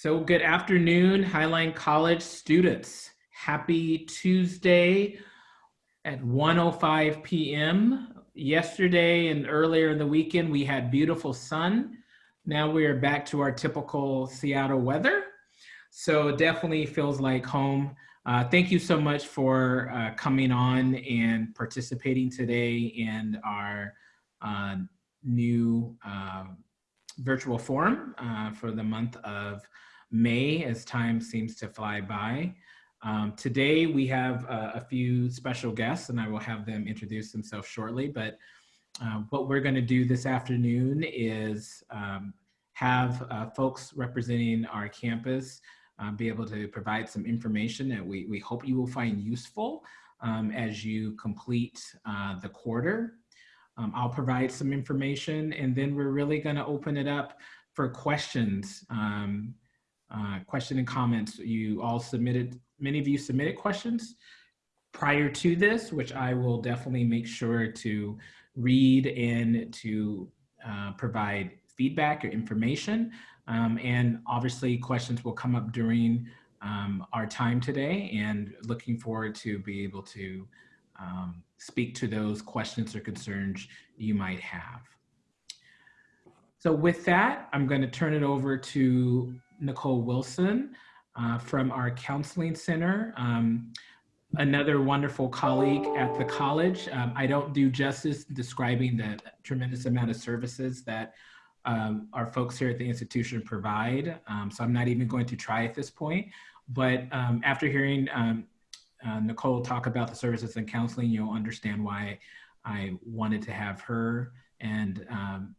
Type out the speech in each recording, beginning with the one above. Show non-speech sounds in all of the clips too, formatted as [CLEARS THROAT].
So good afternoon, Highline College students. Happy Tuesday at 1.05 p.m. Yesterday and earlier in the weekend, we had beautiful sun. Now we are back to our typical Seattle weather. So it definitely feels like home. Uh, thank you so much for uh, coming on and participating today in our uh, new uh, virtual forum uh, for the month of May as time seems to fly by. Um, today we have uh, a few special guests and I will have them introduce themselves shortly, but uh, what we're gonna do this afternoon is um, have uh, folks representing our campus uh, be able to provide some information that we, we hope you will find useful um, as you complete uh, the quarter. Um, I'll provide some information and then we're really gonna open it up for questions, um, uh, question and comments. You all submitted, many of you submitted questions prior to this, which I will definitely make sure to read and to uh, provide feedback or information. Um, and obviously questions will come up during um, our time today and looking forward to be able to um, speak to those questions or concerns you might have. So with that, I'm going to turn it over to Nicole Wilson uh, from our counseling center. Um, another wonderful colleague at the college. Um, I don't do justice describing the tremendous amount of services that um, our folks here at the institution provide. Um, so I'm not even going to try at this point. But um, after hearing um, uh, Nicole talk about the services and counseling, you'll understand why I wanted to have her and um,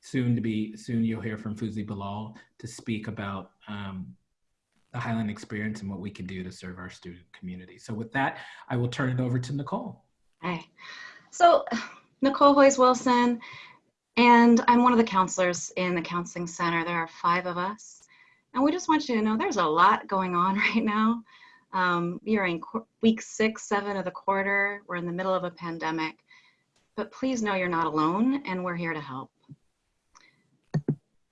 soon to be, soon you'll hear from Fuzi Bilal to speak about um, the Highline experience and what we can do to serve our student community. So with that, I will turn it over to Nicole. Hi. So Nicole Hoyes Wilson, and I'm one of the counselors in the counseling center. There are five of us. And we just want you to know there's a lot going on [LAUGHS] right now. Um, we are in week six, seven of the quarter. We're in the middle of a pandemic. But please know you're not alone and we're here to help.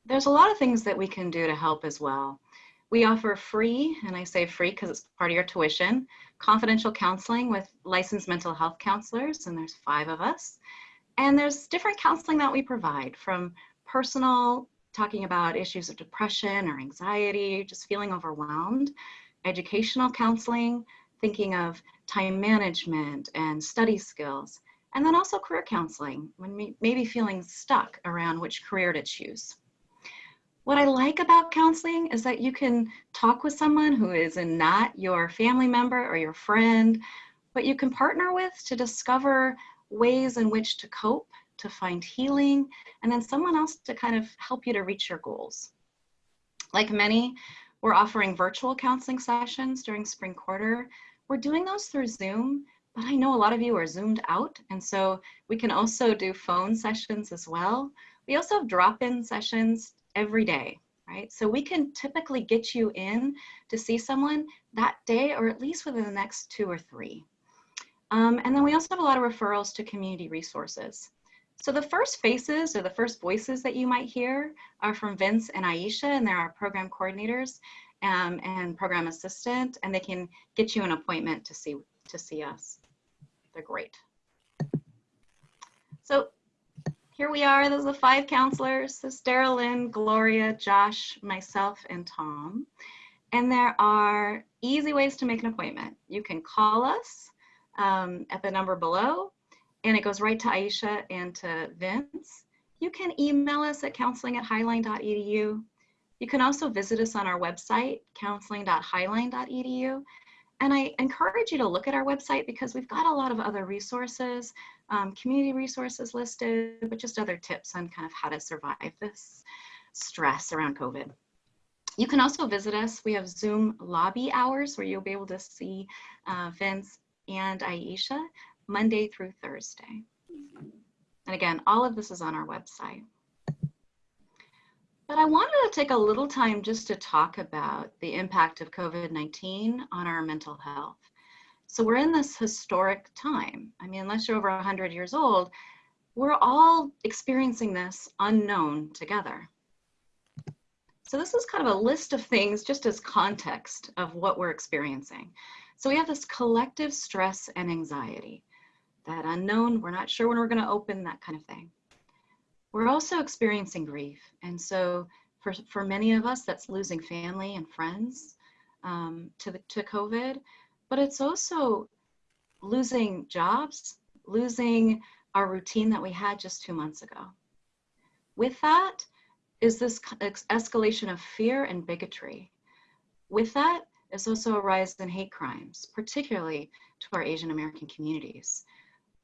There's a lot of things that we can do to help as well. We offer free, and I say free because it's part of your tuition, confidential counseling with licensed mental health counselors, and there's five of us. And there's different counseling that we provide from personal, talking about issues of depression or anxiety, just feeling overwhelmed, educational counseling, thinking of time management and study skills, and then also career counseling, when maybe feeling stuck around which career to choose. What I like about counseling is that you can talk with someone who is not your family member or your friend, but you can partner with to discover ways in which to cope, to find healing, and then someone else to kind of help you to reach your goals. Like many, we're offering virtual counseling sessions during spring quarter. We're doing those through Zoom, but I know a lot of you are zoomed out. And so we can also do phone sessions as well. We also have drop-in sessions every day, right? So we can typically get you in to see someone that day or at least within the next two or three. Um, and then we also have a lot of referrals to community resources. So the first faces or the first voices that you might hear are from Vince and Aisha, and they're our program coordinators um, and program assistant, and they can get you an appointment to see to see us. They're great. So here we are. Those are the five counselors. Daryl Lynn, Gloria, Josh, myself, and Tom. And there are easy ways to make an appointment. You can call us um, at the number below and it goes right to Aisha and to Vince. You can email us at counseling at highline.edu. You can also visit us on our website, counseling.highline.edu. And I encourage you to look at our website because we've got a lot of other resources, um, community resources listed, but just other tips on kind of how to survive this stress around COVID. You can also visit us. We have Zoom lobby hours where you'll be able to see uh, Vince and Aisha Monday through Thursday. And again, all of this is on our website. But I wanted to take a little time just to talk about the impact of COVID-19 on our mental health. So we're in this historic time. I mean, unless you're over 100 years old, we're all experiencing this unknown together. So this is kind of a list of things just as context of what we're experiencing. So we have this collective stress and anxiety, that unknown, we're not sure when we're gonna open, that kind of thing. We're also experiencing grief. And so for, for many of us, that's losing family and friends um, to, the, to COVID, but it's also losing jobs, losing our routine that we had just two months ago. With that is this escalation of fear and bigotry. With that is also a rise in hate crimes, particularly to our Asian American communities.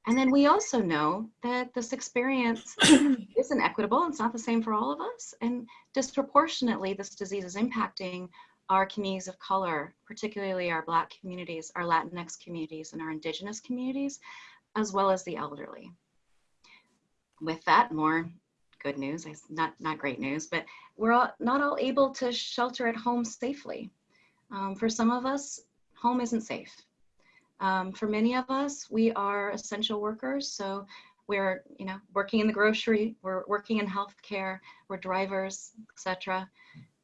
And then we also know that this experience [COUGHS] isn't equitable. It's not the same for all of us. And disproportionately, this disease is impacting our communities of color, particularly our Black communities, our Latinx communities, and our Indigenous communities, as well as the elderly. With that, more good news, not, not great news, but we're all, not all able to shelter at home safely. Um, for some of us, home isn't safe. Um, for many of us, we are essential workers. So we're, you know, working in the grocery, we're working in healthcare, we're drivers, etc.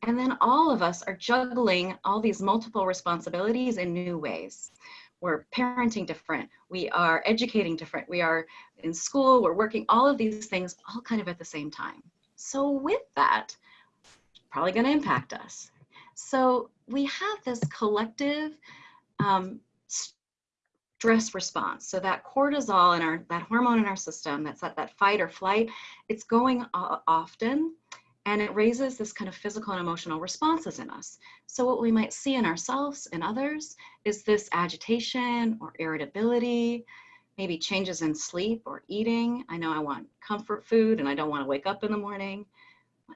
And then all of us are juggling all these multiple responsibilities in new ways. We're parenting different, we are educating different, we are in school, we're working all of these things all kind of at the same time. So with that, probably gonna impact us. So we have this collective um, stress response. So that cortisol in our, that hormone in our system, that's that, that fight or flight, it's going often and it raises this kind of physical and emotional responses in us. So what we might see in ourselves and others is this agitation or irritability, maybe changes in sleep or eating. I know I want comfort food and I don't want to wake up in the morning.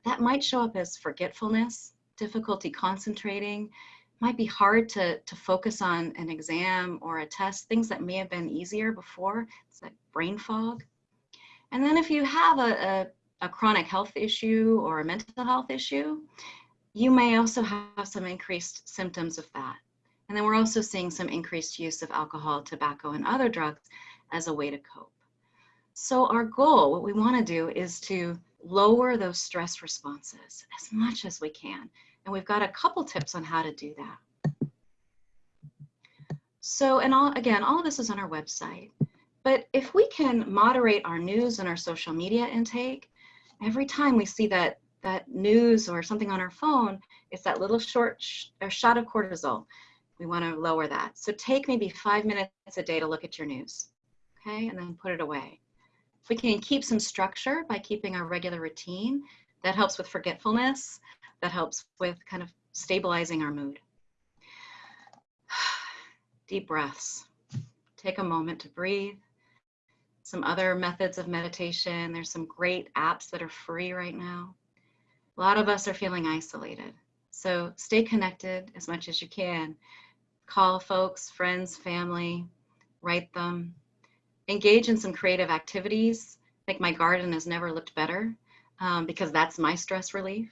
That might show up as forgetfulness, difficulty concentrating, might be hard to, to focus on an exam or a test, things that may have been easier before. It's like brain fog. And then if you have a, a, a chronic health issue or a mental health issue, you may also have some increased symptoms of that. And then we're also seeing some increased use of alcohol, tobacco, and other drugs as a way to cope. So our goal, what we want to do is to lower those stress responses as much as we can. And we've got a couple tips on how to do that. So, and all, again, all of this is on our website. But if we can moderate our news and our social media intake, every time we see that that news or something on our phone, it's that little short sh shot of cortisol. We want to lower that. So take maybe five minutes a day to look at your news, okay, and then put it away. If we can keep some structure by keeping our regular routine, that helps with forgetfulness that helps with kind of stabilizing our mood. [SIGHS] Deep breaths. Take a moment to breathe. Some other methods of meditation. There's some great apps that are free right now. A lot of us are feeling isolated. So stay connected as much as you can. Call folks, friends, family, write them. Engage in some creative activities. I think my garden has never looked better um, because that's my stress relief.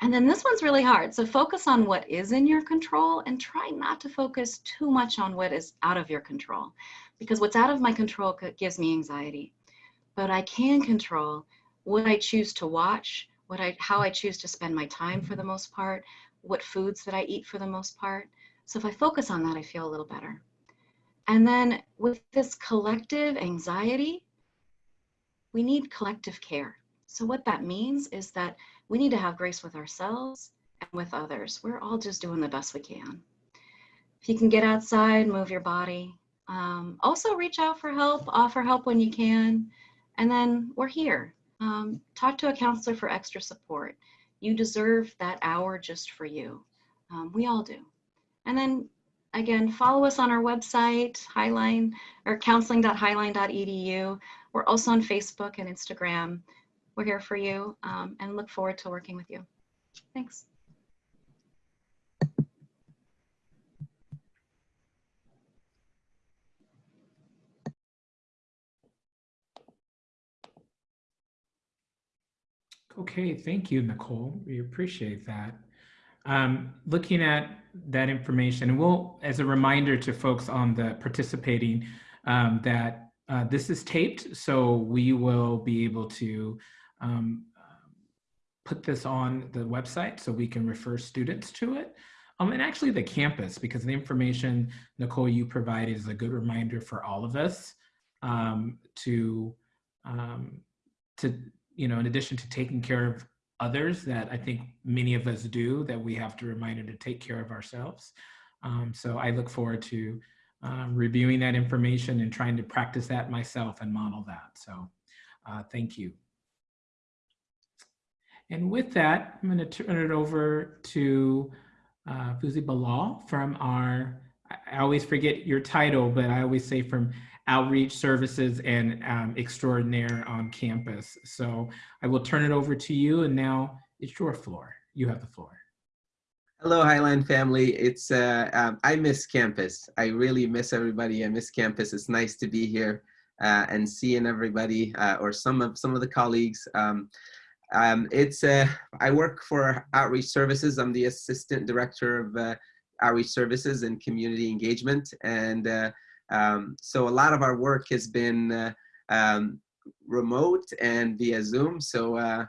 And then this one's really hard. So focus on what is in your control and try not to focus too much on what is out of your control because what's out of my control gives me anxiety. But I can control what I choose to watch, what I, how I choose to spend my time for the mm-hmm. most part, what foods that I eat for the most part. So if I focus on that, I feel a little better. And then with this collective anxiety, we need collective care. So what that means is that we need to have grace with ourselves and with others. We're all just doing the best we can. If you can get outside, move your body. Um, also reach out for help, offer help when you can. And then we're here. Um, talk to a counselor for extra support. You deserve that hour just for you. Um, we all do. And then again, follow us on our website, Highline or counseling.highline.edu. We're also on Facebook and Instagram. We're here for you um, and look forward to working with you. Thanks. Okay, thank you, Nicole. We appreciate that. Um, looking at that information, and we'll, as a reminder to folks on the participating, um, that uh, this is taped, so we will be able to um, put this on the website so we can refer students to it. Um, and actually the campus, because the information, Nicole, you provided is a good reminder for all of us um, to, um, to, you know, in addition to taking care of others that I think many of us do, that we have to remind to take care of ourselves. Um, so I look forward to um, reviewing that information and trying to practice that myself and model that. So uh, thank you. And with that, I'm going to turn it over to uh, Fuzi Bilal from our, I always forget your title, but I always say from Outreach Services and um, Extraordinaire on campus. So I will turn it over to you and now it's your floor. You have the floor. Hello, Highline family. It's uh, um, I miss campus. I really miss everybody. I miss campus. It's nice to be here uh, and seeing everybody uh, or some of some of the colleagues. Um, um, it's uh, I work for Outreach Services. I'm the assistant director of uh, Outreach Services and Community Engagement, and uh, um, so a lot of our work has been uh, um, remote and via Zoom. So uh,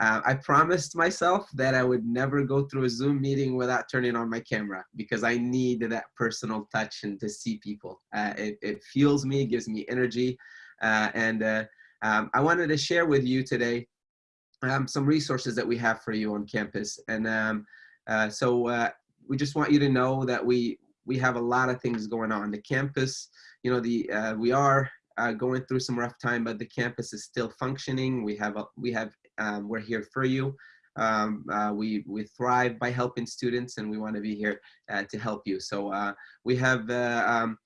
uh, I promised myself that I would never go through a Zoom meeting without turning on my camera because I need that personal touch and to see people. It, it, fuels me, gives me energy, and um, I wanted to share with you today um, some resources that we have for you on campus. And um, uh, so uh, we just want you to know that we we have a lot of things going on. The campus, you know, the uh, we are uh, going through some rough time, but the campus is still functioning. We have a, we have um, we're here for you. Um, uh, we we thrive by helping students, and we want to be here uh, to help you. So we have um,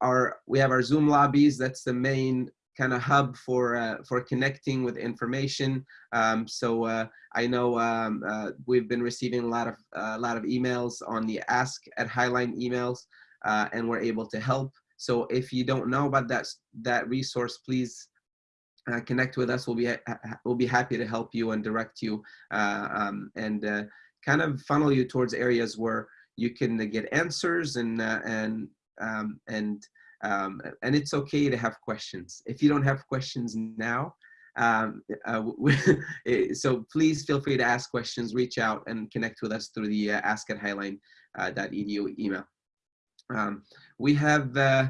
our we have our Zoom lobbies. That's the main kind of hub for uh, for connecting with information. Um, so uh, I know um, uh, we've been receiving a lot of a lot of emails on the Ask at Highline emails, uh, and we're able to help. So if you don't know about that that resource, please uh, connect with us. We'll be we'll be happy to help you and direct you uh, um, and kind of funnel you towards areas where you can get answers and and um, and um, and it's okay to have questions. If you don't have questions now, um, uh, [LAUGHS] so please feel free to ask questions, reach out and connect with us through the uh, ask at highline.edu uh, email. Um, we have, uh,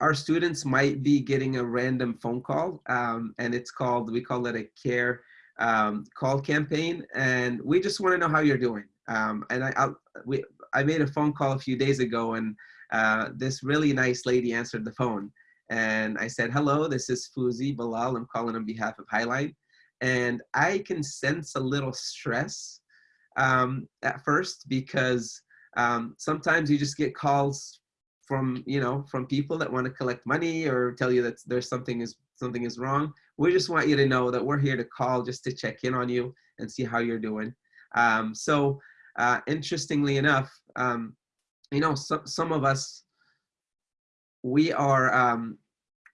our students might be getting a random phone call um, and it's called, we call it a care um, call campaign. And we just wanna know how you're doing. Um, and I, I, we, I made a phone call a few days ago and uh, this really nice lady answered the phone. And I said, hello, this is Fuzi Bilal. I'm calling on behalf of Highline. And I can sense a little stress um, at first because um, sometimes you just get calls from, you know, from people that want to collect money or tell you that there's something is something is wrong. We just want you to know that we're here to call just to check in on you and see how you're doing. Um, so uh, interestingly enough, um, you know, some, some of us, we are, um,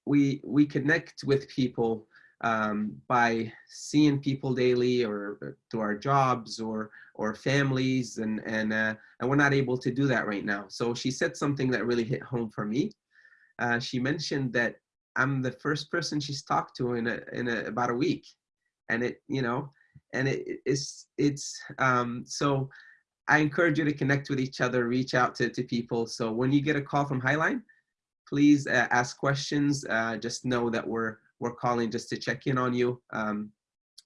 we, we connect with people um, by seeing people daily or through our jobs or, or families and, and, uh, and we're not able to do that right now. So she said something that really hit home for me. Uh, she mentioned that I'm the first person she's talked to in a, in a, about a week. And it, you know, and it, it's, it's, um, so I encourage you to connect with each other, reach out to, to people. So when you get a call from Highline, please uh, ask questions. Uh, just know that we're, we're calling just to check in on you. Um,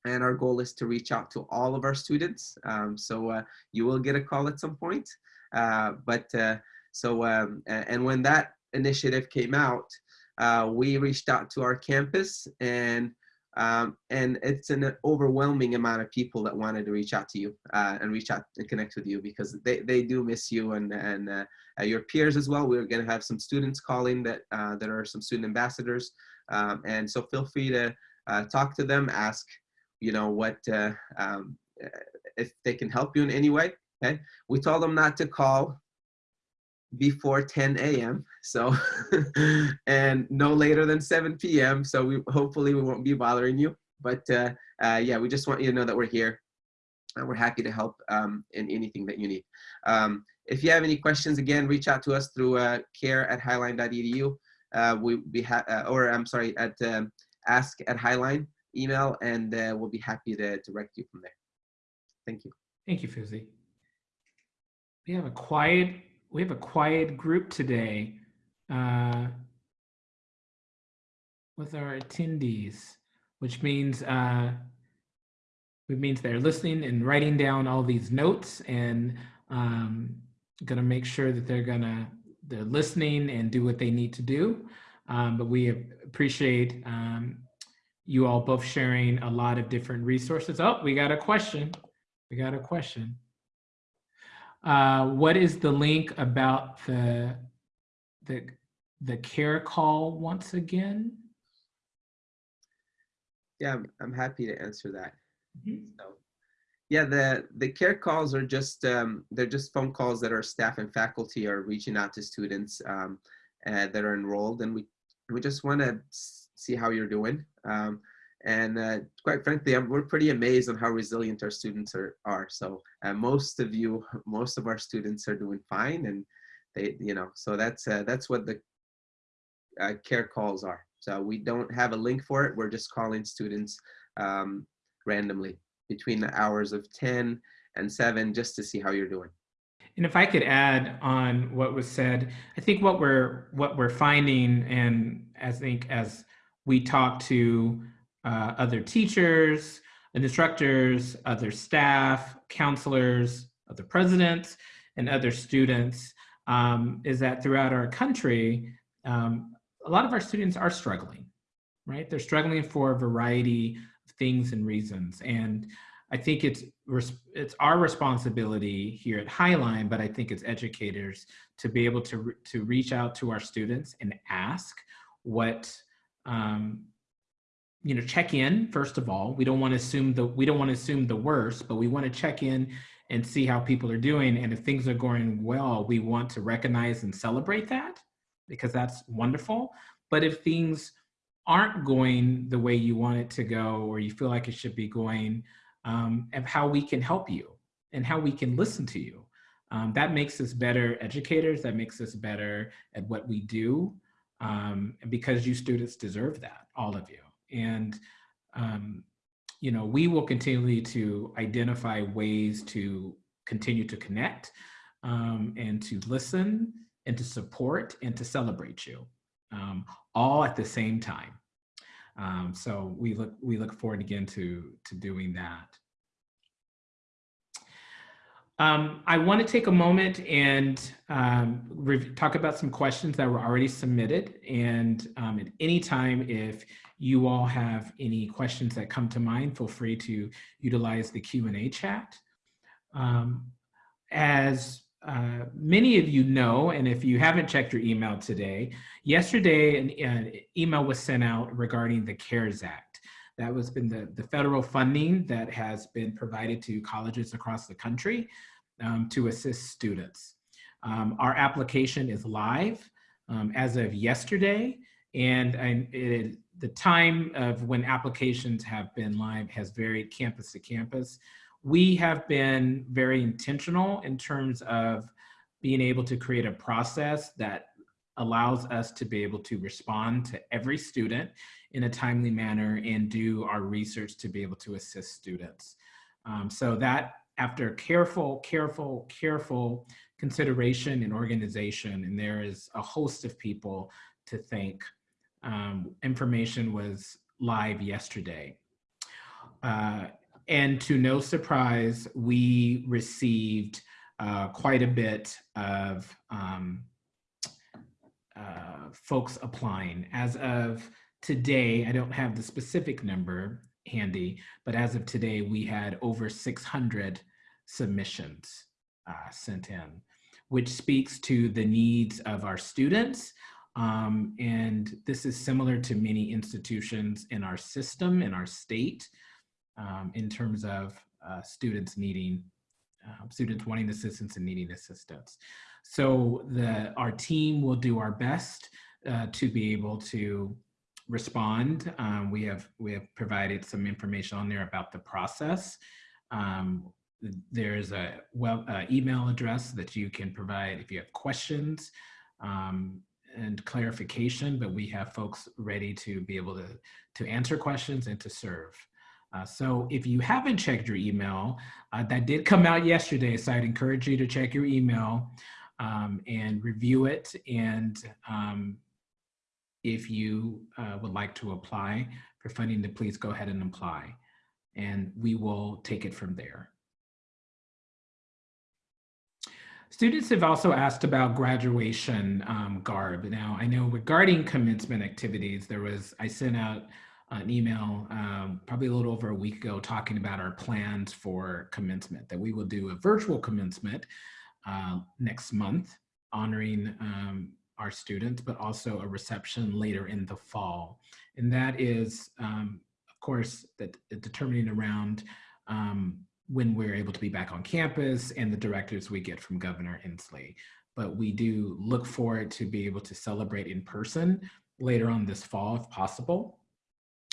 and our goal is to reach out to all of our students. Um, so uh, you will get a call at some point. Uh, but uh, so, um, and when that initiative came out, uh, we reached out to our campus and um, and it's an overwhelming amount of people that wanted to reach out to you uh, and reach out and connect with you because they, they do miss you and, and uh, uh your peers as well. We're going to have some students calling that, uh, that are some student ambassadors. Um, and so feel free to uh, talk to them, ask, you know, what, uh, um, if they can help you in any way. Okay. We told them not to call before 10 a.m. So, [LAUGHS] and no later than 7 p.m. So we hopefully we won't be bothering you. But uh, uh, yeah, we just want you to know that we're here. And we're happy to help um, in anything that you need. Um, if you have any questions, again, reach out to us through uh, care at highline.edu. Uh, we, we have, uh, or I'm sorry, at um, ask at highline email, and uh, we'll be happy to direct you from there. Thank you. Thank you, Fuzi. We have a quiet, we have a quiet group today uh, with our attendees, which means uh, it means they're listening and writing down all these notes and um, gonna make sure that they're gonna they're listening and do what they need to do. Um, but we appreciate um, you all both sharing a lot of different resources. Oh, we got a question. We got a question. Uh, what is the link about the the the care call once again? Yeah, I'm, I'm happy to answer that. Mhm. So, yeah, the the care calls are just um, they're just phone calls that our staff and faculty are reaching out to students um, uh, that are enrolled, and we we just want to see how you're doing. Um, and uh, quite frankly, I'm, we're pretty amazed on how resilient our students are. are. So uh, most of you, [LAUGHS] most of our students are doing fine, and they, you know, so that's uh, that's what the uh, care calls are. So we don't have a link for it. We're just calling students um, randomly between the hours of 10 and 7 just to see how you're doing. And if I could add on what was said, I think what we're what we're finding, and I think as we talk to uh, other teachers, and instructors, other staff, counselors, other presidents, and other students, um, is that throughout our country, um, a lot of our students are struggling, right? They're struggling for a variety of things and reasons, and I think it's it's our responsibility here at Highline, but I think it's educators to be able to to reach out to our students and ask what um, you know check in first of all. We don't want to assume the we don't want to assume the worst, but we want to check in and see how people are doing. And if things are going well, we want to recognize and celebrate that because that's wonderful. But if things aren't going the way you want it to go, or you feel like it should be going, um, of how we can help you and how we can listen to you. Um, that makes us better educators. That makes us better at what we do um, because you students deserve that, all of you. And, um, you know, we will continually to identify ways to continue to connect um, and to listen and to support and to celebrate you um, all at the same time. Um, so we look we look forward again to to doing that. Um, I want to take a moment and um, talk about some questions that were already submitted. And um, at any time, if you all have any questions that come to mind, feel free to utilize the Q&A chat. Um, as uh, many of you know, and if you haven't checked your email today, yesterday an, an, email was sent out regarding the CARES Act. That was been the, the federal funding that has been provided to colleges across the country um, to assist students. Um, our application is live um, as of yesterday, and, and it, the time of when applications have been live has varied campus to campus we have been very intentional in terms of being able to create a process that allows us to be able to respond to every student in a timely manner and do our research to be able to assist students. Um, so that after careful, careful, careful consideration and organization, and there is a host of people to thank, um, information was live yesterday. Uh, and to no surprise, we received uh, quite a bit of um, uh, folks applying. As of today, I don't have the specific number handy, but as of today, we had over 600 submissions uh, sent in, which speaks to the needs of our students. Um, and this is similar to many institutions in our system, in our state um, in terms of uh, students needing, uh, students wanting assistance and needing assistance. So the, our team will do our best uh, to be able to respond. Um, we have we have provided some information on there about the process. Um, there's a web uh, email address that you can provide if you have questions. Um, and clarification, but we have folks ready to be able to, to answer questions and to serve. Uh, so if you haven't checked your email, uh, that did come out yesterday, so I'd encourage you to check your email um, and review it. And um, if you uh, would like to apply for funding, to please go ahead and apply. And we will take it from there. Students have also asked about graduation um, garb. Now, I know regarding commencement activities, there was, I sent out an email um, probably a little over a week ago talking about our plans for commencement, that we will do a virtual commencement uh, next month, honoring um, our students, but also a reception later in the fall. And that is, um, of course, that determining around um, when we're able to be back on campus and the directives we get from Governor Inslee. But we do look forward to be able to celebrate in person later on this fall if possible.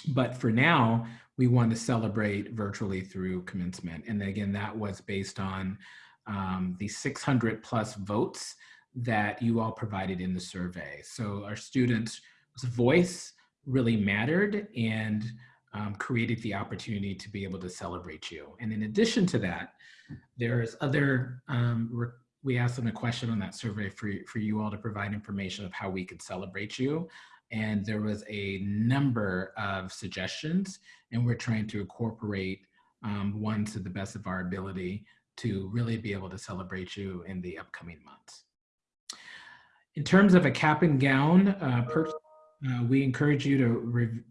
But for now, we want to celebrate virtually through commencement. And again, that was based on um, the 600 plus votes that you all provided in the survey. So our students' voice really mattered and um, created the opportunity to be able to celebrate you. And in addition to that, there's other, um, we asked them a question on that survey for, for you all to provide information of how we could celebrate you and there was a number of suggestions and we're trying to incorporate um, one to the best of our ability to really be able to celebrate you in the upcoming months. In terms of a cap and gown, uh, uh, we encourage you to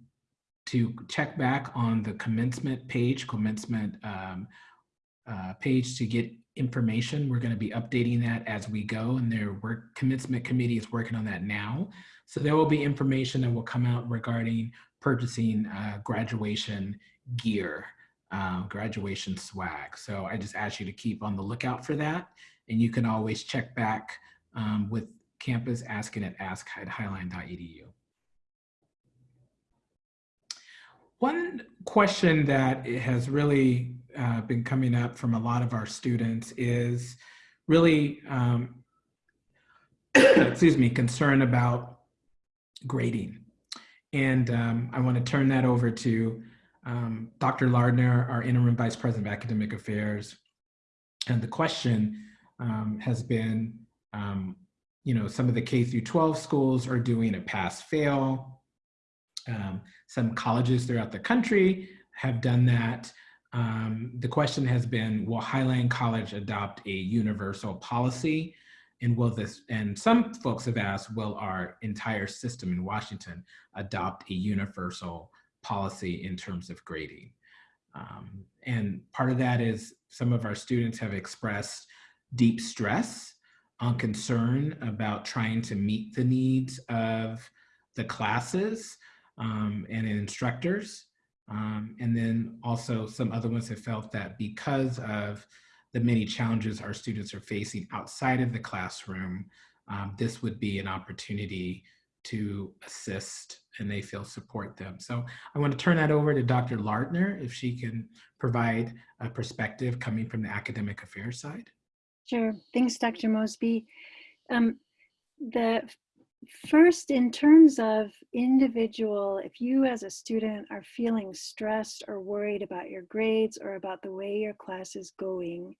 to check back on the commencement page, commencement um, uh, page to get information. We're going to be updating that as we go and their work commencement committee is working on that now. So there will be information that will come out regarding purchasing uh, graduation gear, uh, graduation swag. So I just ask you to keep on the lookout for that. And you can always check back um, with campus asking at ask at highline.edu. One question that has really uh, been coming up from a lot of our students is really, um, [COUGHS] excuse me, concern about grading. And um, I want to turn that over to um, Dr. Lardner, our interim vice president of academic affairs. And the question um, has been, um, you know, some of the K through 12 schools are doing a pass fail. Um, some colleges throughout the country have done that. Um, the question has been, will Highline College adopt a universal policy? And will this, and some folks have asked, will our entire system in Washington adopt a universal policy in terms of grading? Um, and part of that is some of our students have expressed deep stress on concern about trying to meet the needs of the classes um, and instructors. Um, and then also some other ones have felt that because of the many challenges our students are facing outside of the classroom, um, this would be an opportunity to assist and they feel support them. So I want to turn that over to Dr. Lardner if she can provide a perspective coming from the academic affairs side. Sure. Thanks, Dr. Mosby. Um, the first, in terms of individual, if you as a student are feeling stressed or worried about your grades or about the way your class is going,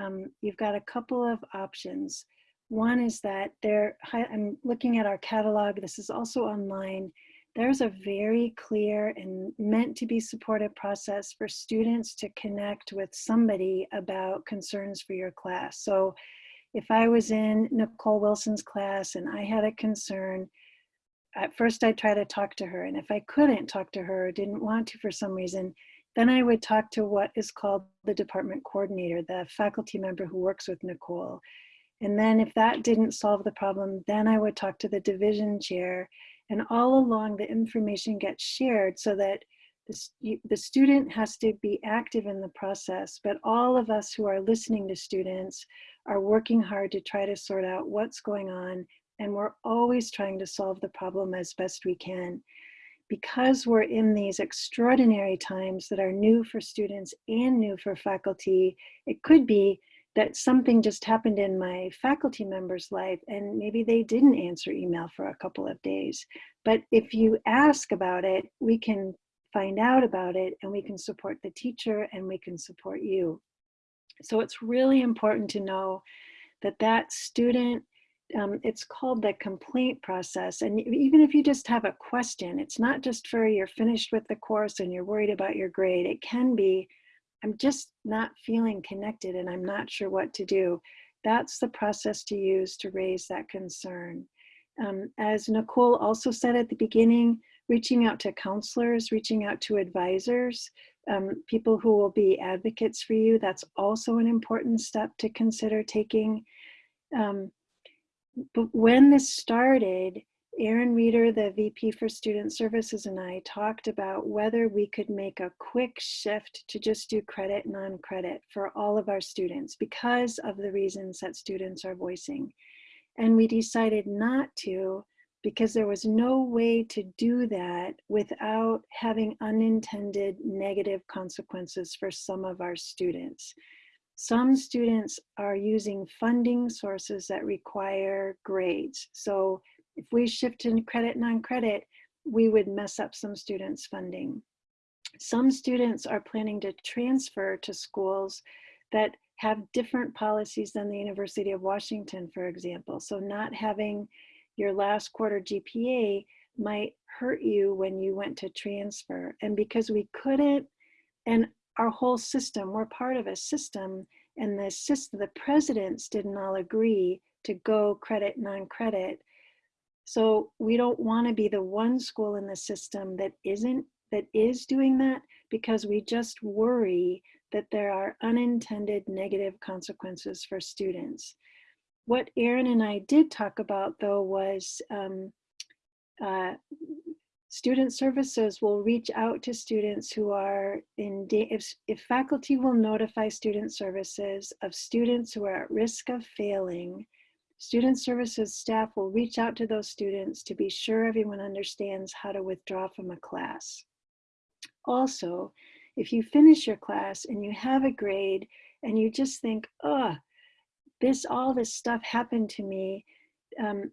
um, you've got a couple of options. One is that there, I'm looking at our catalog, this is also online. There's a very clear and meant to be supportive process for students to connect with somebody about concerns for your class. So if I was in Nicole Wilson's class and I had a concern, at first I'd try to talk to her. And if I couldn't talk to her or didn't want to for some reason, then I would talk to what is called the department coordinator, the faculty member who works with Nicole. And then if that didn't solve the problem, then I would talk to the division chair. And all along the information gets shared so that the, student has to be active in the process, but all of us who are listening to students are working hard to try to sort out what's going on. And we're always trying to solve the problem as best we can. Because we're in these extraordinary times that are new for students and new for faculty, it could be that something just happened in my faculty member's life and maybe they didn't answer email for a couple of days. But if you ask about it, we can find out about it and we can support the teacher and we can support you. So it's really important to know that that student, um, it's called the complaint process. And even if you just have a question, it's not just for you're finished with the course and you're worried about your grade. It can be, I'm just not feeling connected and I'm not sure what to do. That's the process to use to raise that concern. Um, as Nicole also said at the beginning, reaching out to counselors, reaching out to advisors, um, people who will be advocates for you, that's also an important step to consider taking. Um, but when this started, Erin Reeder, the VP for Student Services, and I talked about whether we could make a quick shift to just do credit, non-credit for all of our students because of the reasons that students are voicing. And we decided not to because there was no way to do that without having unintended negative consequences for some of our students. Some students are using funding sources that require grades. So if we shift in credit, non-credit, we would mess up some students' funding. Some students are planning to transfer to schools that have different policies than the University of Washington, for example. So not having your last quarter GPA might hurt you when you went to transfer. And because we couldn't, and our whole system, we're part of a system, and the system, the presidents didn't all agree to go credit, non-credit. So we don't want to be the one school in the system that isn't, that is doing that because we just worry that there are unintended negative consequences for students. What Erin and I did talk about though was um, uh, student services will reach out to students who are in, if, if faculty will notify student services of students who are at risk of failing, Student services staff will reach out to those students to be sure everyone understands how to withdraw from a class. Also, if you finish your class and you have a grade and you just think, oh, this, all this stuff happened to me, um,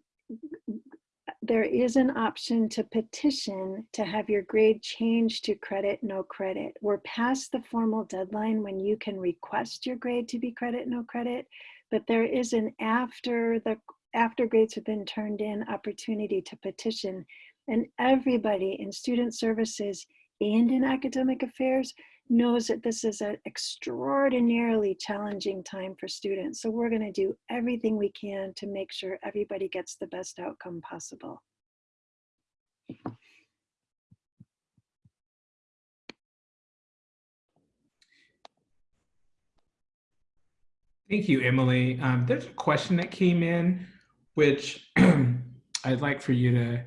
there is an option to petition to have your grade changed to credit, no credit. We're past the formal deadline when you can request your grade to be credit, no credit, but there is an after the after grades have been turned in opportunity to petition and everybody in student services and in academic affairs knows that this is an extraordinarily challenging time for students. So we're gonna do everything we can to make sure everybody gets the best outcome possible. Thank you, Emily. Um, there's a question that came in, which [CLEARS THROAT] I'd like for you to,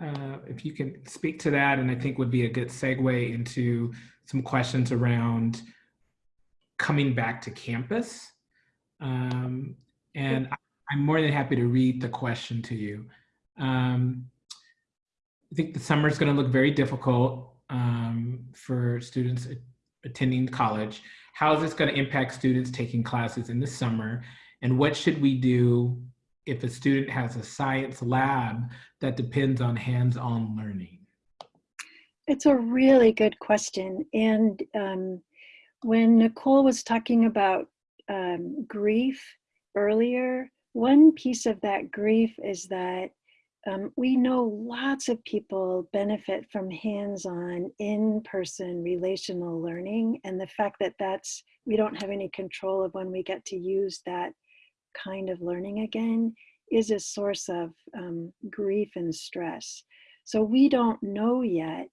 uh, if you can speak to that, and I think would be a good segue into some questions around coming back to campus. Um, and I'm more than happy to read the question to you. Um, I think the summer is going to look very difficult um, for students attending college how is this going to impact students taking classes in the summer? And what should we do if a student has a science lab that depends on hands-on learning? It's a really good question. And um, when Nicole was talking about um, grief earlier, one piece of that grief is that um, we know lots of people benefit from hands-on, in-person relational learning, and the fact that that's we don't have any control of when we get to use that kind of learning again is a source of um, grief and stress. So we don't know yet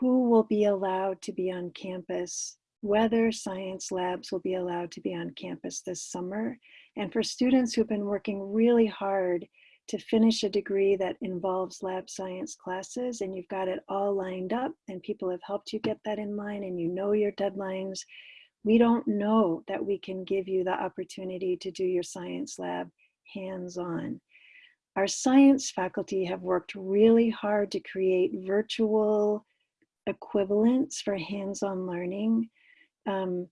who will be allowed to be on campus, whether science labs will be allowed to be on campus this summer. And for students who've been working really hard to finish a degree that involves lab science classes and you've got it all lined up and people have helped you get that in line and you know your deadlines, we don't know that we can give you the opportunity to do your science lab hands-on. Our science faculty have worked really hard to create virtual equivalents for hands-on learning. Um,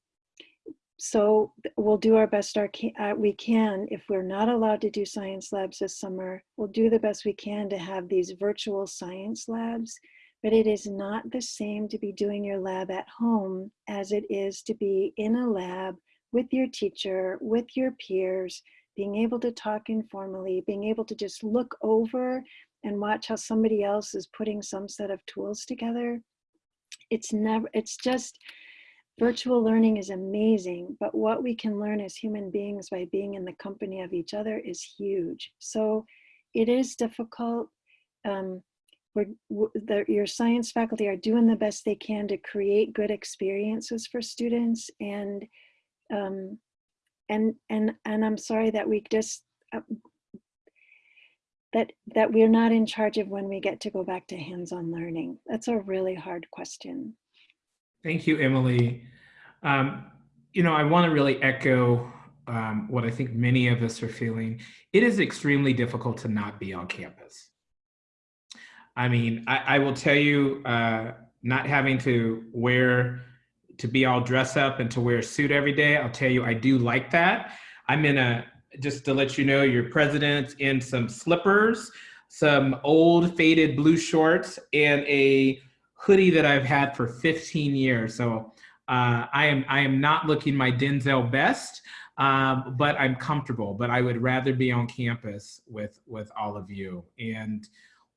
so we'll do our best our uh, we can. If we're not allowed to do science labs this summer, we'll do the best we can to have these virtual science labs. But it is not the same to be doing your lab at home as it is to be in a lab with your teacher, with your peers, being able to talk informally, being able to just look over and watch how somebody else is putting some set of tools together. It's never, it's just, virtual learning is amazing, but what we can learn as human beings by being in the company of each other is huge. So it is difficult. Um, we're, the, your science faculty are doing the best they can to create good experiences for students and um, and and and I'm sorry that we just uh, that that we're not in charge of when we get to go back to hands-on learning. That's a really hard question. Thank you, Emily. Um, you know, I want to really echo um, what I think many of us are feeling. It is extremely difficult to not be on campus. I mean, I, I will tell you, uh, not having to wear, to be all dressed up and to wear a suit every day, I'll tell you, I do like that. I'm in a, just to let you know, your president's in some slippers, some old faded blue shorts, and a hoodie that I've had for 15 years. So uh, I am I am not looking my Denzel best, um, but I'm comfortable. But I would rather be on campus with with all of you. And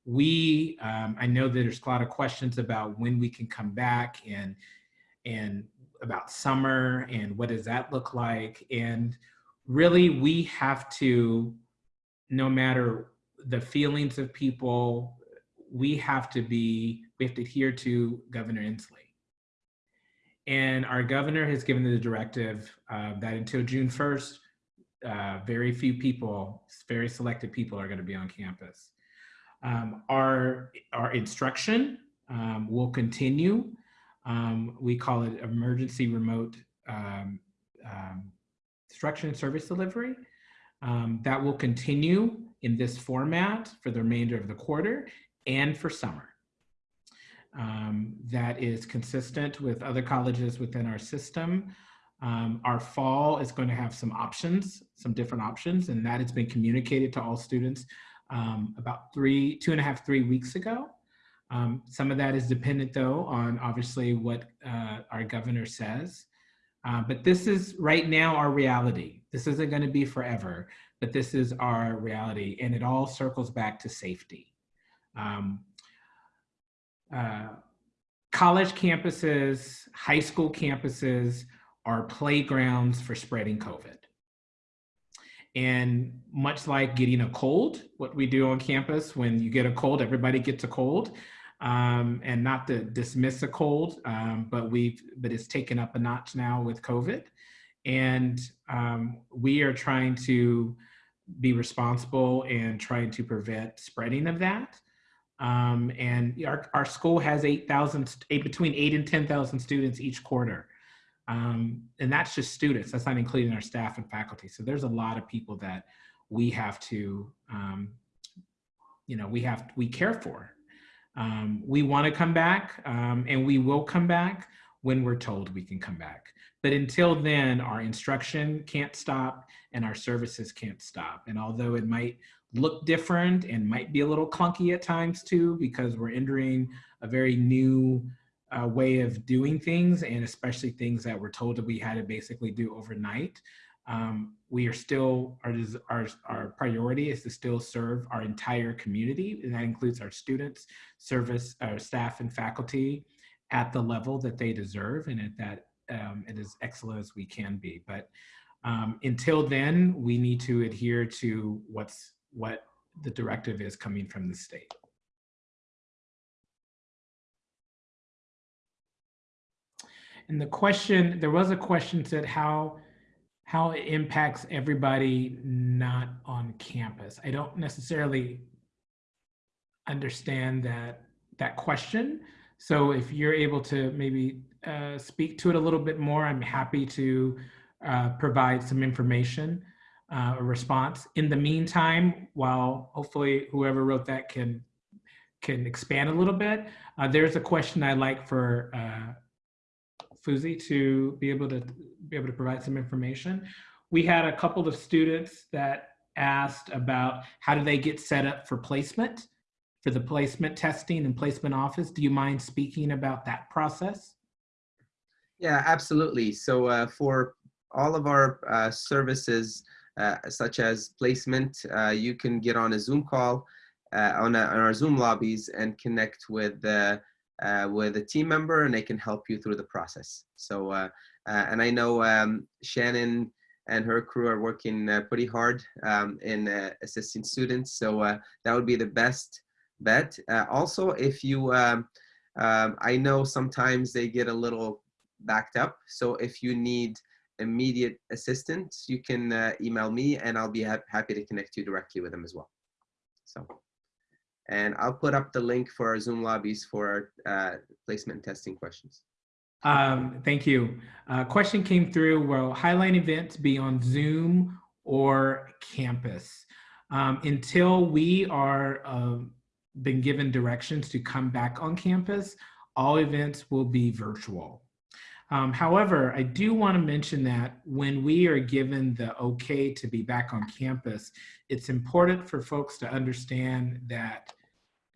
we, um, I know that there's a lot of questions about when we can come back and and about summer and what does that look like. And really, we have to, no matter the feelings of people, we have to be we have to adhere to Governor Inslee. And our governor has given the directive uh, that until June 1st, uh, very few people, very selected people are going to be on campus. Um, our, our instruction um, will continue. Um, we call it emergency remote um, um, instruction and service delivery. Um, that will continue in this format for the remainder of the quarter and for summer um, that is consistent with other colleges within our system. Um, our fall is going to have some options, some different options, and that has been communicated to all students um, about three, two and a half, three weeks ago. Um, some of that is dependent though on obviously what uh, our governor says. Uh, but this is right now our reality. This isn't going to be forever, but this is our reality, and it all circles back to safety. Um, uh, college campuses, high school campuses are playgrounds for spreading COVID. And much like getting a cold, what we do on campus, when you get a cold, everybody gets a cold. Um, and not to dismiss a cold, um, but we've but it's taken up a notch now with COVID, and um, we are trying to be responsible and trying to prevent spreading of that. Um, and our, our school has 8,000, between eight and 10,000 students each quarter. Um, and that's just students, that's not including our staff and faculty. So there's a lot of people that we have to, um, you know, we have, we care for. Um, we wanna come back um, and we will come back when we're told we can come back. But until then, our instruction can't stop and our services can't stop. And although it might look different and might be a little clunky at times too, because we're entering a very new uh, way of doing things, and especially things that we're told that we had to basically do overnight. Um, we are still, our, our, our priority is to still serve our entire community, and that includes our students, service, our staff and faculty at the level that they deserve and at that um, excellent as we can be. But um, until then, we need to adhere to what's what the directive is coming from the state. And the question, there was a question said how how it impacts everybody not on campus. I don't necessarily understand that that question. So if you're able to maybe uh, speak to it a little bit more, I'm happy to uh, provide some information uh, a response. In the meantime, while hopefully whoever wrote that can can expand a little bit, uh, there's a question I like for uh, Fuzi to be able to be able to provide some information. We had a couple of students that asked about how do they get set up for placement, for the placement testing and placement office. Do you mind speaking about that process? Yeah, absolutely. So uh, for all of our uh, services, uh, such as placement, uh, you can get on a Zoom call uh, on, a, on our Zoom lobbies and connect with uh, with a team member, and they can help you through the process. So, and I know um, Shannon and her crew are working pretty hard um, in assisting students. So that would be the best bet. also, if you, um, um, I know sometimes they get a little backed up. So if you need immediate assistance, you can uh, email me and I'll be ha happy to connect you directly with them as well. So, and I'll put up the link for our Zoom lobbies for our uh, placement testing questions. Um, thank you. Uh, question came through, will Highline events be on Zoom or campus? Um, until we are um, been given directions to come back on campus, all events will be virtual. Um, however, I do want to mention that when we are given the okay to be back on campus, it's important for folks to understand that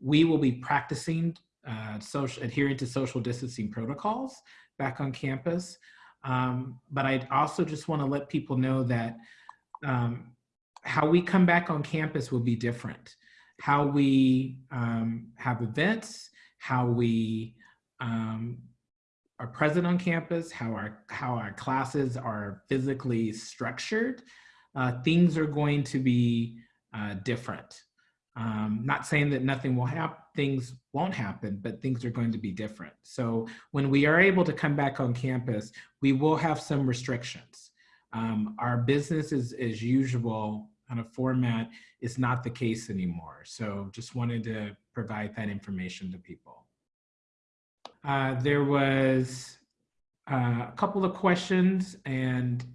we will be practicing uh, social, adhering to social distancing protocols back on campus. Um, but I also just want to let people know that um, how we come back on campus will be different. How we um, have events, how we um, are present on campus, how our, how our classes are physically structured, uh, things are going to be uh, different. Um, not saying that nothing will happen, things won't happen, but things are going to be different. So when we are able to come back on campus, we will have some restrictions. Um, our business is as usual kind of format is not the case anymore. So just wanted to provide that information to people. Uh, there was uh, a couple of questions and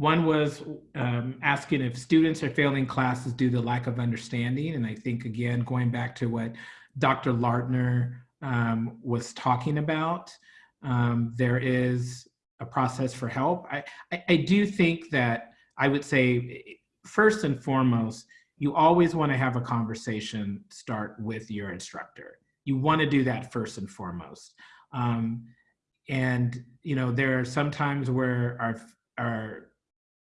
one was um, asking if students are failing classes due to lack of understanding. And I think, again, going back to what Dr. Lardner um, was talking about, um, there is a process for help. I, I, I do think that I would say, first and foremost, you always want to have a conversation start with your instructor you want to do that first and foremost. Um, and you know, there are some times where our our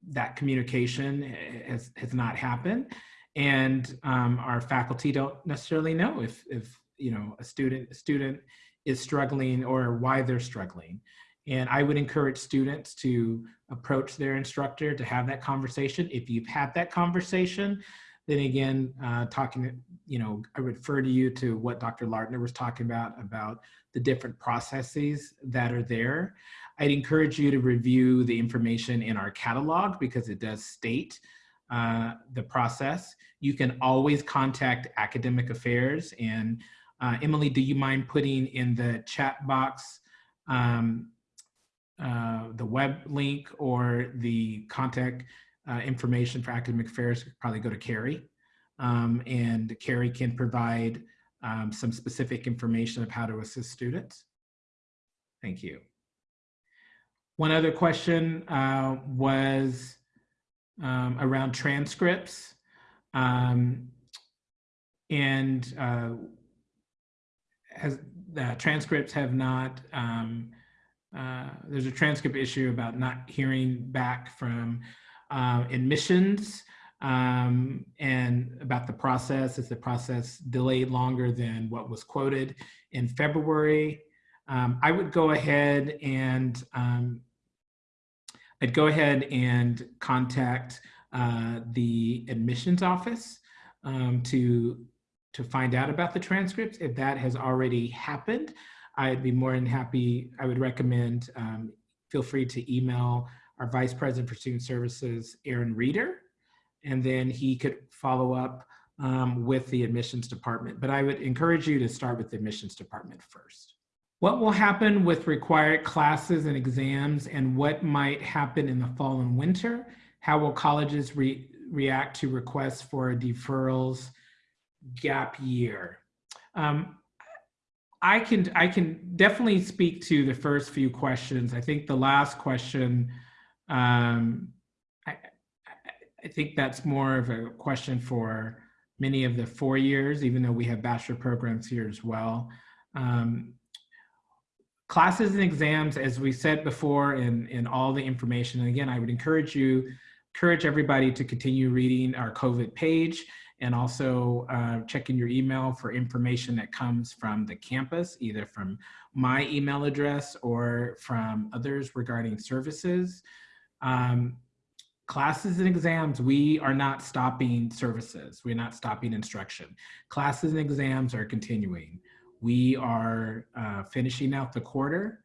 that communication has has not happened, and um, our faculty don't necessarily know if if you know a student a student is struggling or why they're struggling. And I would encourage students to approach their instructor to have that conversation. If you've had that conversation, then again, uh, talking, you know, I refer to you to what Dr. Lardner was talking about, about the different processes that are there. I'd encourage you to review the information in our catalog because it does state uh, the process. You can always contact academic affairs and uh, Emily, do you mind putting in the chat box um, uh, the web link or the contact uh, information for academic affairs, probably go to Carrie. Um, and Carrie can provide um, some specific information of how to assist students. Thank you. One other question uh, was um, around transcripts. Um, and uh, has, the transcripts have not, um, uh, there's a transcript issue about not hearing back from uh, admissions um, and about the process. Is the process delayed longer than what was quoted in February? Um, I would go ahead and um, I'd go ahead and contact uh, the admissions office um, to to find out about the transcripts. If that has already happened, I'd be more than happy. I would recommend um, feel free to email our Vice President for Student Services, Aaron Reeder, and then he could follow up um, with the admissions department. But I would encourage you to start with the admissions department first. What will happen with required classes and exams and what might happen in the fall and winter? How will colleges re react to requests for deferrals gap year? Um, I can I can definitely speak to the first few questions. I think the last question, um, I, I- think that's more of a question for many of the four years, even though we have bachelor programs here as well. Um, classes and exams, as we said before, in in all the information. And again, I would encourage you, encourage everybody to continue reading our COVID page and also uh, checking your email for information that comes from the campus, either from my email address or from others regarding services. Um, classes and exams, we are not stopping services. We're not stopping instruction. Classes and exams are continuing. We are uh, finishing out the quarter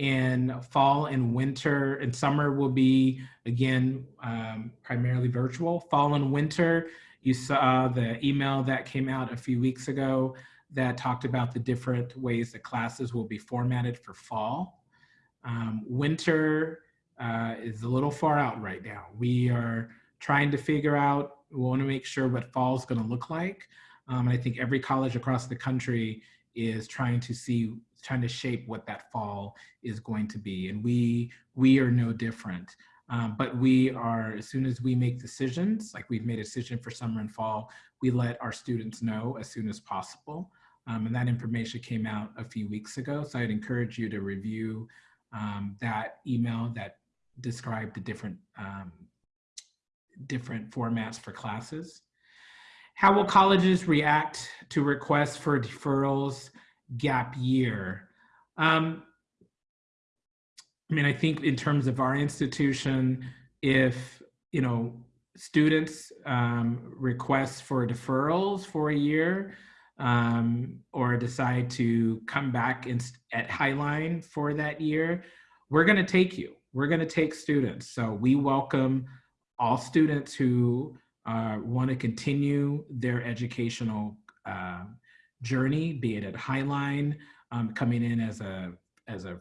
and fall and winter and summer will be again um, primarily virtual. Fall and winter you saw the email that came out a few weeks ago that talked about the different ways that classes will be formatted for fall. Um, winter uh, is a little far out right now. We are trying to figure out, we want to make sure what fall is going to look like. Um, I think every college across the country is trying to see, trying to shape what that fall is going to be. And we, we are no different. Um, but we are, as soon as we make decisions, like we've made a decision for summer and fall, we let our students know as soon as possible. Um, and that information came out a few weeks ago. So I'd encourage you to review um, that email that described the different, um, different formats for classes. How will colleges react to requests for deferrals gap year? Um, I mean, I think in terms of our institution, if, you know, students um, request for deferrals for a year um, or decide to come back in, at Highline for that year, we're going to take you. We're going to take students. So we welcome all students who uh, want to continue their educational uh, journey, be it at Highline, um, coming in as a as a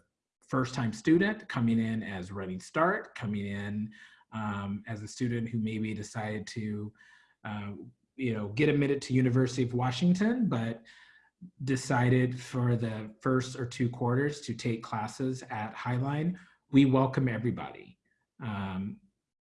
first time student, coming in as running start, coming in um, as a student who maybe decided to, uh, you know, get admitted to University of Washington, but decided for the first or two quarters to take classes at Highline. We welcome everybody. Um,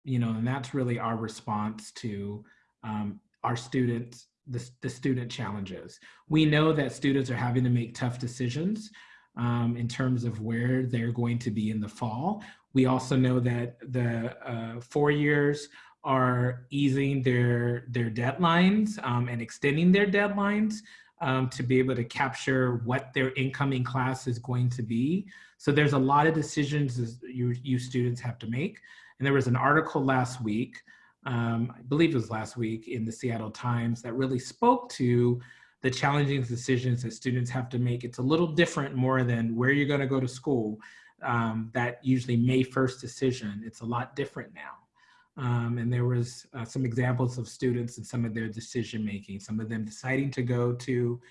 you know, and that's really our response to um, our students, the, the student challenges. We know that students are having to make tough decisions um, in terms of where they're going to be in the fall. We also know that the uh, four years are easing their, their deadlines um, and extending their deadlines um, to be able to capture what their incoming class is going to be. So there's a lot of decisions you, you students have to make. And there was an article last week, um, I believe it was last week in the Seattle Times that really spoke to the challenging decisions that students have to make. It's a little different more than where you're gonna go to school. Um, that usually May 1st decision, it's a lot different now. Um, and there was uh, some examples of students and some of their decision making, some of them deciding to go to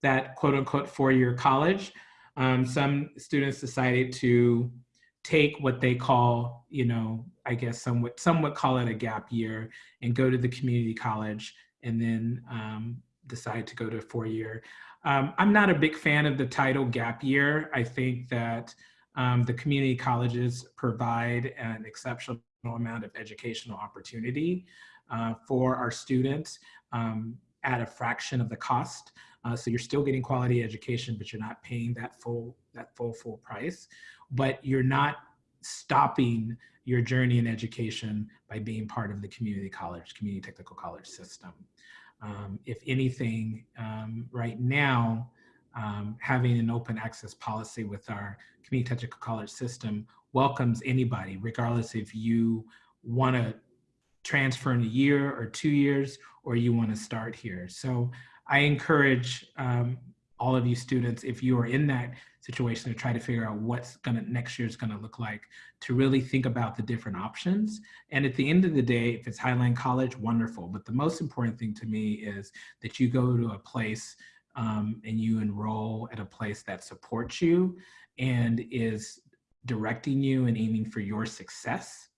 that quote unquote four-year college. Um, some students decided to take what they call, you know, I guess somewhat, somewhat call it a gap year and go to the community college and then um, decide to go to a four-year. Um, I'm not a big fan of the title gap year. I think that um, the community colleges provide an exceptional amount of educational opportunity uh, for our students um, at a fraction of the cost. Uh, so you're still getting quality education, but you're not paying that full that full full price. But you're not stopping your journey in education by being part of the community college, community technical college system. Um, if anything, um, right now, um, having an open access policy with our community technical college system welcomes anybody, regardless if you want to transfer in a year or two years, or you want to start here. So I encourage um, all of you students, if you are in that situation to try to figure out what's gonna next year is gonna look like, to really think about the different options. And at the end of the day, if it's Highline College, wonderful. But the most important thing to me is that you go to a place um, and you enroll at a place that supports you and is directing you and aiming for your success.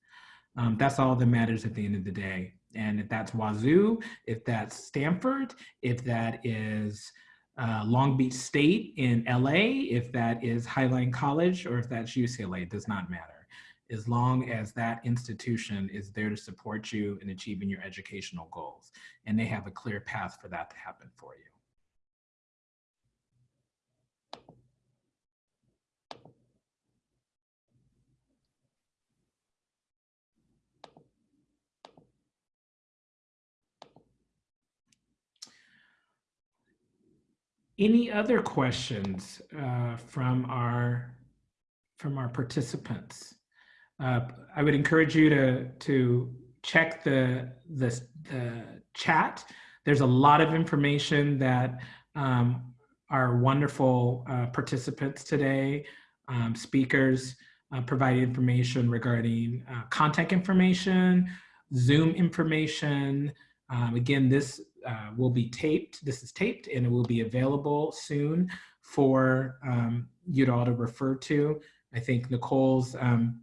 Um, that's all that matters at the end of the day. And if that's Wazoo, if that's Stanford, if that is uh, Long Beach State in LA, if that is Highline College, or if that's UCLA, it does not matter. As long as that institution is there to support you in achieving your educational goals, and they have a clear path for that to happen for you. Any other questions uh, from our from our participants? Uh, I would encourage you to to check the the, the chat. There's a lot of information that um, our wonderful uh, participants today, um, speakers, uh, provide information regarding uh, contact information, Zoom information. Um, again, this uh, will be taped. This is taped and it will be available soon for um, you all to refer to. I think Nicole's um,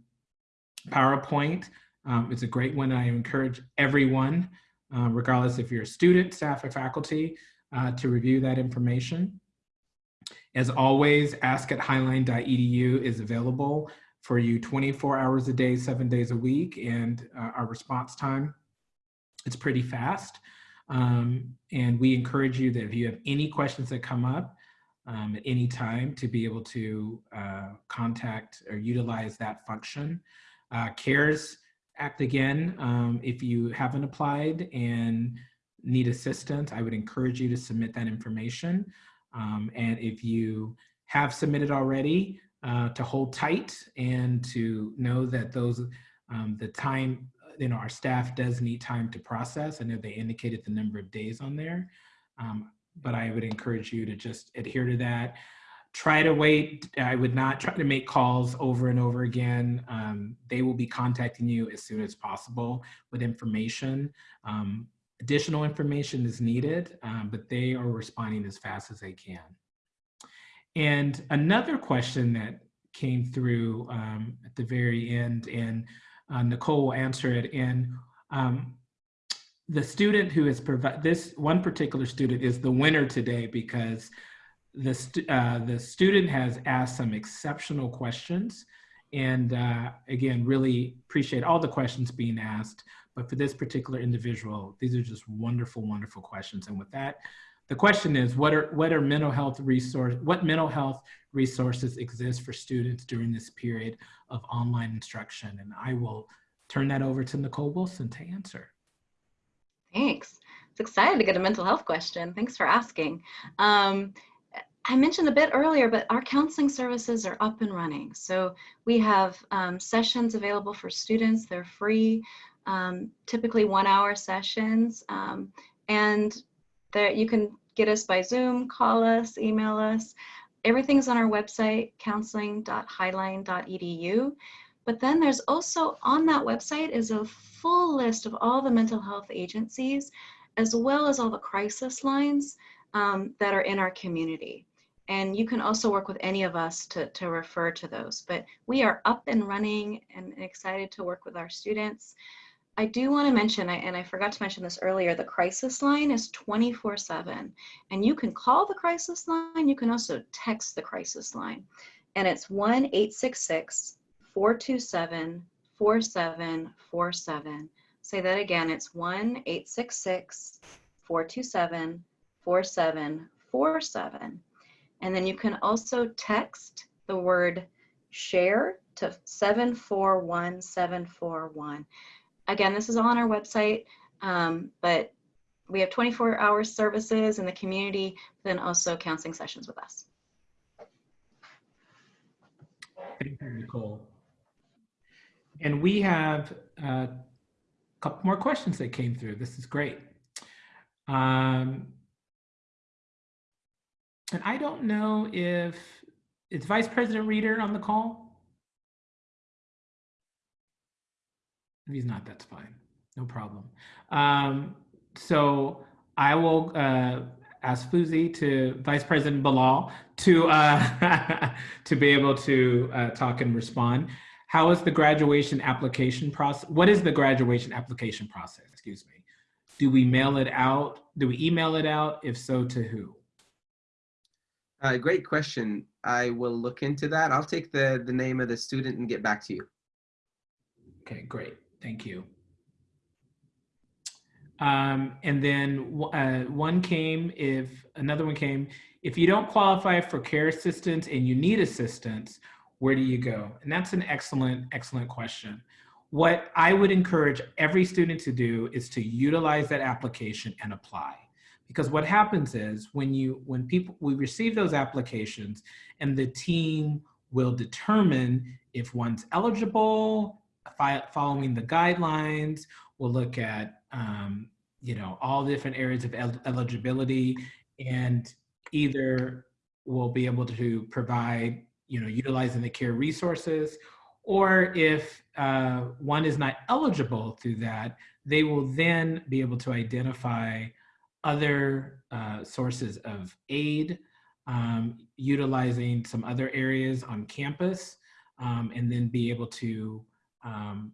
PowerPoint um, is a great one. I encourage everyone, uh, regardless if you're a student, staff, or faculty, uh, to review that information. As always, ask at highline.edu is available for you 24 hours a day, seven days a week, and uh, our response time, it's pretty fast. Um, and we encourage you that if you have any questions that come up um, at any time to be able to uh, contact or utilize that function. Uh, CARES Act again, um, if you haven't applied and need assistance, I would encourage you to submit that information. Um, and if you have submitted already, uh, to hold tight and to know that those, um, the time you know, our staff does need time to process. I know they indicated the number of days on there, um, but I would encourage you to just adhere to that. Try to wait. I would not try to make calls over and over again. Um, they will be contacting you as soon as possible with information. Um, additional information is needed, um, but they are responding as fast as they can. And another question that came through um, at the very end, and uh, Nicole will answer it. And um, the student who is this one particular student is the winner today because the uh, the student has asked some exceptional questions, and uh, again, really appreciate all the questions being asked. But for this particular individual, these are just wonderful, wonderful questions. And with that, the question is, what are what are mental health resource what mental health resources exist for students during this period of online instruction? And I will turn that over to Nicole Wilson to answer. Thanks. It's excited to get a mental health question. Thanks for asking. Um, I mentioned a bit earlier, but our counseling services are up and running. So we have um, sessions available for students. They're free, um, typically one hour sessions. Um, and there, you can get us by Zoom, call us, email us. Everything's on our website, counseling.highline.edu. But then there's also on that website is a full list of all the mental health agencies, as well as all the crisis lines um, that are in our community. And you can also work with any of us to, to refer to those. But we are up and running and excited to work with our students. I do want to mention, and I forgot to mention this earlier, the crisis line is 24 7. And you can call the crisis line, you can also text the crisis line. And it's 1 866 427 4747. Say that again, it's 1 866 427 4747. And then you can also text the word share to 741741. Again, this is all on our website, um, but we have 24 hour services in the community, then also counseling sessions with us. Thank you, Nicole. And we have a couple more questions that came through. This is great. Um, and I don't know if, is Vice President Reeder on the call? If he's not, that's fine. No problem. Um, so I will uh, ask Fuzi to Vice President Bilal to uh, [LAUGHS] to be able to uh, talk and respond. How is the graduation application process? What is the graduation application process? Excuse me. Do we mail it out? Do we email it out? If so, to who? Uh, great question. I will look into that. I'll take the, the name of the student and get back to you. Okay, great. Thank you. Um, and then uh, one came if another one came if you don't qualify for care assistance and you need assistance, where do you go? And that's an excellent, excellent question. What I would encourage every student to do is to utilize that application and apply. Because what happens is when you when people we receive those applications and the team will determine if one's eligible, following the guidelines. We'll look at, um, you know, all different areas of el- eligibility and either we'll be able to provide, you know, utilizing the care resources, or if uh, one is not eligible through that, they will then be able to identify other uh, sources of aid, um, utilizing some other areas on campus, um, and then be able to um,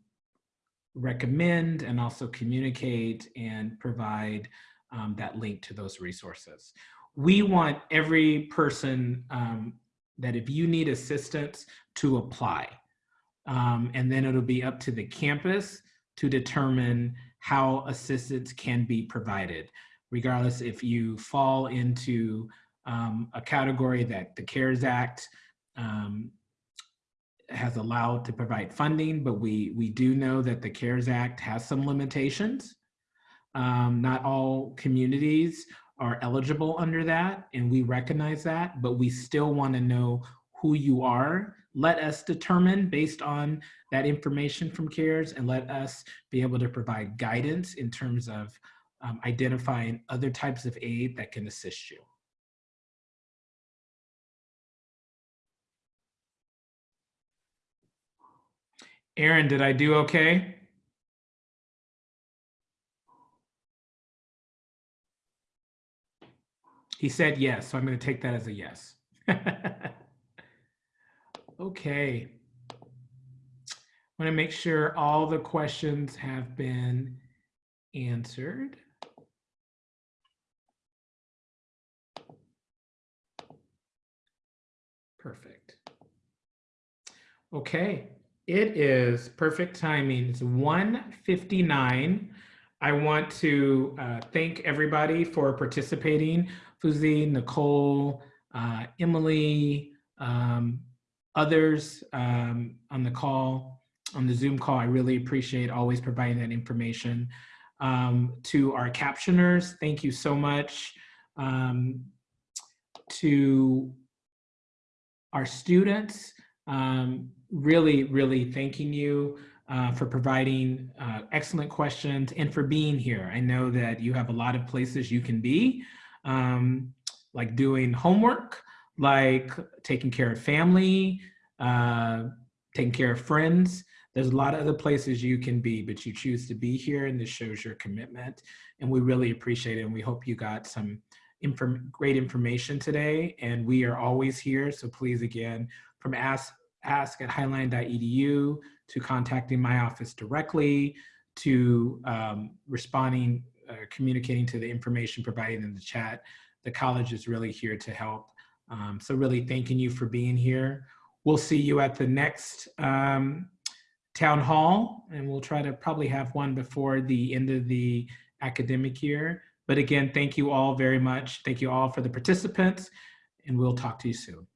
recommend and also communicate and provide um, that link to those resources. We want every person um, that if you need assistance to apply. Um, and then it'll be up to the campus to determine how assistance can be provided, regardless if you fall into um, a category that the CARES Act um, has allowed to provide funding, but we, we do know that the CARES Act has some limitations. Um, not all communities are eligible under that, and we recognize that, but we still want to know who you are. Let us determine based on that information from CARES and let us be able to provide guidance in terms of um, identifying other types of aid that can assist you. Aaron, did I do okay? He said yes, so I'm going to take that as a yes. [LAUGHS] okay. I want to make sure all the questions have been answered. Perfect. Okay, it is perfect timing. It's 1:59. I want to uh, thank everybody for participating. Fuzi, Nicole, uh, Emily, um, others um, on the call, on the Zoom call. I really appreciate always providing that information. Um, to our captioners, thank you so much. Um, to our students, um, really, really thanking you uh, for providing uh, excellent questions and for being here. I know that you have a lot of places you can be, um, like doing homework, like taking care of family, uh, taking care of friends. There's a lot of other places you can be, but you choose to be here, and this shows your commitment. And we really appreciate it. And we hope you got some inform great information today. And we are always here. So please, again, from ask, ask at highline.edu to contacting my office directly to um, responding, uh, communicating to the information provided in the chat. The college is really here to help. Um, so really thanking you for being here. We'll see you at the next um, town hall and we'll try to probably have one before the end of the academic year. But again, thank you all very much. Thank you all for the participants and we'll talk to you soon.